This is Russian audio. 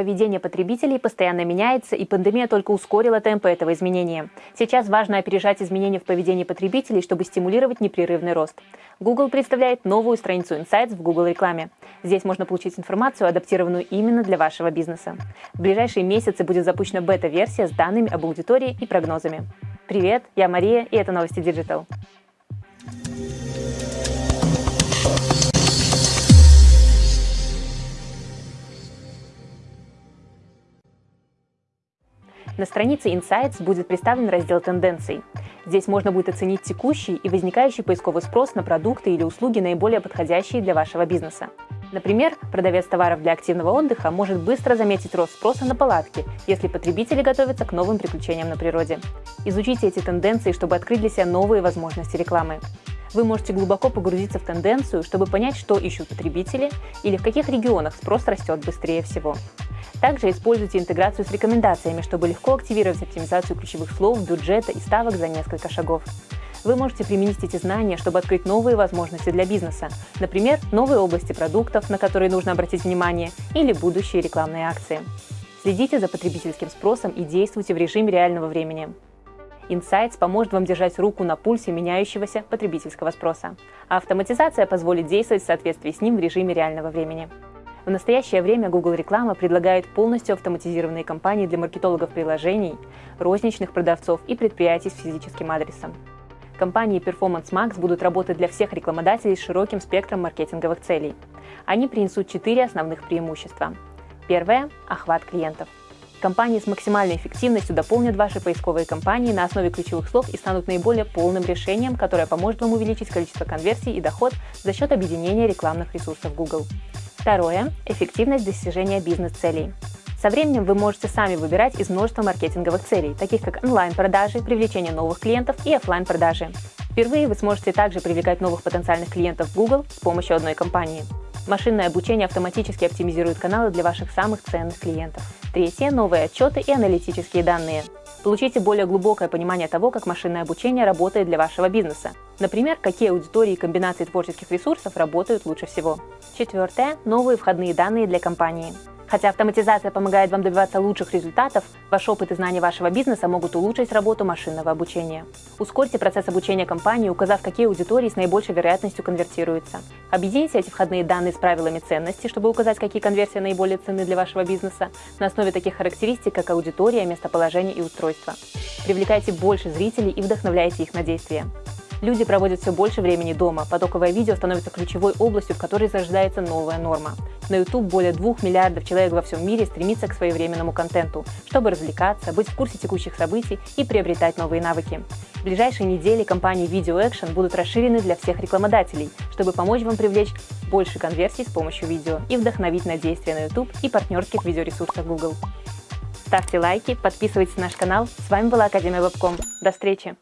Поведение потребителей постоянно меняется, и пандемия только ускорила темпы этого изменения. Сейчас важно опережать изменения в поведении потребителей, чтобы стимулировать непрерывный рост. Google представляет новую страницу Insights в Google рекламе. Здесь можно получить информацию, адаптированную именно для вашего бизнеса. В ближайшие месяцы будет запущена бета-версия с данными об аудитории и прогнозами. Привет, я Мария, и это новости Digital. На странице Insights будет представлен раздел тенденций. Здесь можно будет оценить текущий и возникающий поисковый спрос на продукты или услуги, наиболее подходящие для вашего бизнеса. Например, продавец товаров для активного отдыха может быстро заметить рост спроса на палатки, если потребители готовятся к новым приключениям на природе. Изучите эти тенденции, чтобы открыть для себя новые возможности рекламы. Вы можете глубоко погрузиться в тенденцию, чтобы понять, что ищут потребители или в каких регионах спрос растет быстрее всего. Также используйте интеграцию с рекомендациями, чтобы легко активировать оптимизацию ключевых слов, бюджета и ставок за несколько шагов. Вы можете применить эти знания, чтобы открыть новые возможности для бизнеса, например, новые области продуктов, на которые нужно обратить внимание, или будущие рекламные акции. Следите за потребительским спросом и действуйте в режиме реального времени. Insights поможет вам держать руку на пульсе меняющегося потребительского спроса, а автоматизация позволит действовать в соответствии с ним в режиме реального времени. В настоящее время Google Реклама предлагает полностью автоматизированные кампании для маркетологов приложений, розничных продавцов и предприятий с физическим адресом. Компании Performance Max будут работать для всех рекламодателей с широким спектром маркетинговых целей. Они принесут четыре основных преимущества. Первое – охват клиентов. Компании с максимальной эффективностью дополнят ваши поисковые кампании на основе ключевых слов и станут наиболее полным решением, которое поможет вам увеличить количество конверсий и доход за счет объединения рекламных ресурсов Google. Второе – эффективность достижения бизнес-целей. Со временем вы можете сами выбирать из множества маркетинговых целей, таких как онлайн-продажи, привлечение новых клиентов и офлайн продажи Впервые вы сможете также привлекать новых потенциальных клиентов Google с помощью одной компании. Машинное обучение автоматически оптимизирует каналы для ваших самых ценных клиентов. Третье – новые отчеты и аналитические данные. Получите более глубокое понимание того, как машинное обучение работает для вашего бизнеса. Например, какие аудитории и комбинации творческих ресурсов работают лучше всего. Четвертое – новые входные данные для компании. Хотя автоматизация помогает вам добиваться лучших результатов, ваш опыт и знания вашего бизнеса могут улучшить работу машинного обучения. Ускорьте процесс обучения компании, указав, какие аудитории с наибольшей вероятностью конвертируются. Объедините эти входные данные с правилами ценности, чтобы указать, какие конверсии наиболее ценны для вашего бизнеса, на основе таких характеристик, как аудитория, местоположение и устройство. Привлекайте больше зрителей и вдохновляйте их на действия. Люди проводят все больше времени дома, потоковое видео становится ключевой областью, в которой зарождается новая норма. На YouTube более 2 миллиардов человек во всем мире стремится к своевременному контенту, чтобы развлекаться, быть в курсе текущих событий и приобретать новые навыки. В ближайшие недели компании Video Action будут расширены для всех рекламодателей, чтобы помочь вам привлечь больше конверсий с помощью видео и вдохновить на действия на YouTube и партнерских видеоресурсах Google. Ставьте лайки, подписывайтесь на наш канал. С вами была Академия Вебком. До встречи!